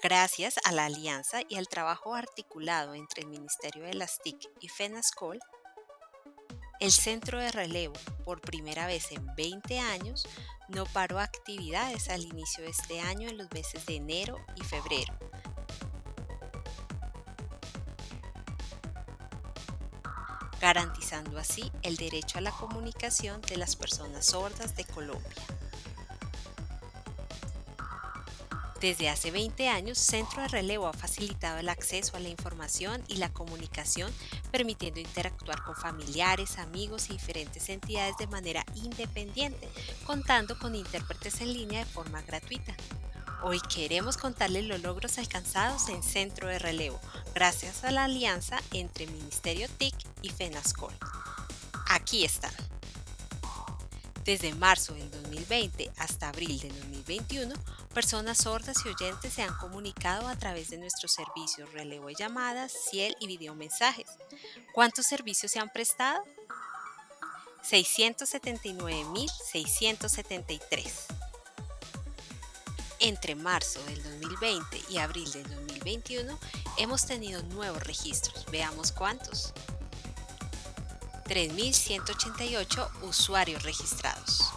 Gracias a la alianza y al trabajo articulado entre el Ministerio de las TIC y FENASCOL, el Centro de Relevo, por primera vez en 20 años, no paró actividades al inicio de este año en los meses de enero y febrero, garantizando así el derecho a la comunicación de las personas sordas de Colombia. Desde hace 20 años, Centro de Relevo ha facilitado el acceso a la información y la comunicación, permitiendo interactuar con familiares, amigos y diferentes entidades de manera independiente, contando con intérpretes en línea de forma gratuita. Hoy queremos contarles los logros alcanzados en Centro de Relevo, gracias a la alianza entre Ministerio TIC y FENASCOL. Aquí están. Desde marzo del 2020 hasta abril del 2021, personas sordas y oyentes se han comunicado a través de nuestros servicios relevo de llamadas, ciel y videomensajes. ¿Cuántos servicios se han prestado? 679.673. Entre marzo del 2020 y abril del 2021 hemos tenido nuevos registros. Veamos cuántos. 3.188 usuarios registrados.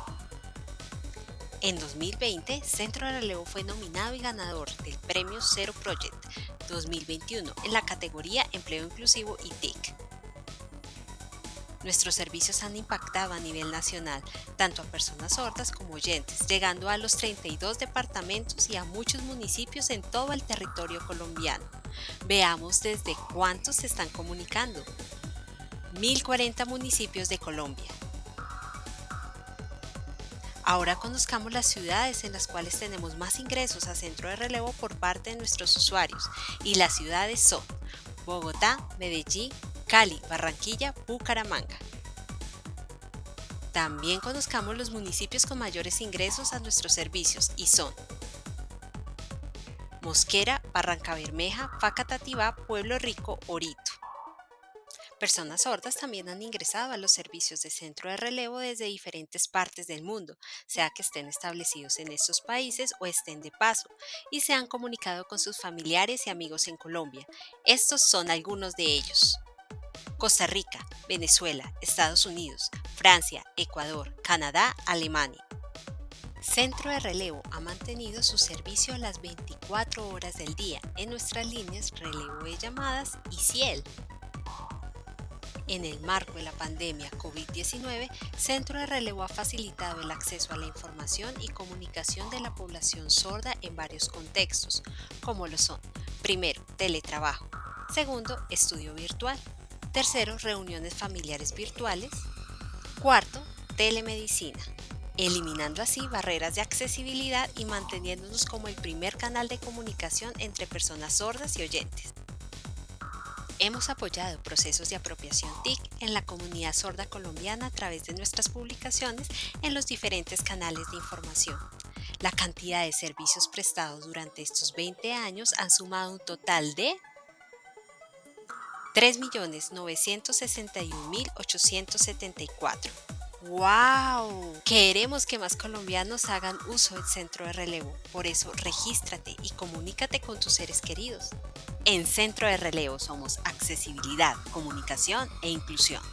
En 2020, Centro de Relevo fue nominado y ganador del Premio Zero Project 2021 en la categoría Empleo Inclusivo y TIC. Nuestros servicios han impactado a nivel nacional, tanto a personas sordas como oyentes, llegando a los 32 departamentos y a muchos municipios en todo el territorio colombiano. Veamos desde cuántos se están comunicando. 1040 municipios de Colombia. Ahora conozcamos las ciudades en las cuales tenemos más ingresos a centro de relevo por parte de nuestros usuarios y las ciudades son Bogotá, Medellín, Cali, Barranquilla, Bucaramanga. También conozcamos los municipios con mayores ingresos a nuestros servicios y son Mosquera, Barranca Bermeja, Facatativá, Pueblo Rico, Orito. Personas sordas también han ingresado a los servicios de centro de relevo desde diferentes partes del mundo, sea que estén establecidos en estos países o estén de paso, y se han comunicado con sus familiares y amigos en Colombia. Estos son algunos de ellos. Costa Rica, Venezuela, Estados Unidos, Francia, Ecuador, Canadá, Alemania. Centro de Relevo ha mantenido su servicio las 24 horas del día en nuestras líneas Relevo de Llamadas y Ciel. En el marco de la pandemia COVID-19, Centro de Relevo ha facilitado el acceso a la información y comunicación de la población sorda en varios contextos, como lo son, primero, teletrabajo, segundo, estudio virtual, tercero, reuniones familiares virtuales, cuarto, telemedicina, eliminando así barreras de accesibilidad y manteniéndonos como el primer canal de comunicación entre personas sordas y oyentes. Hemos apoyado procesos de apropiación TIC en la comunidad sorda colombiana a través de nuestras publicaciones en los diferentes canales de información. La cantidad de servicios prestados durante estos 20 años han sumado un total de 3.961.874. ¡Wow! Queremos que más colombianos hagan uso del centro de relevo. Por eso, regístrate y comunícate con tus seres queridos. En Centro de Relevo somos accesibilidad, comunicación e inclusión.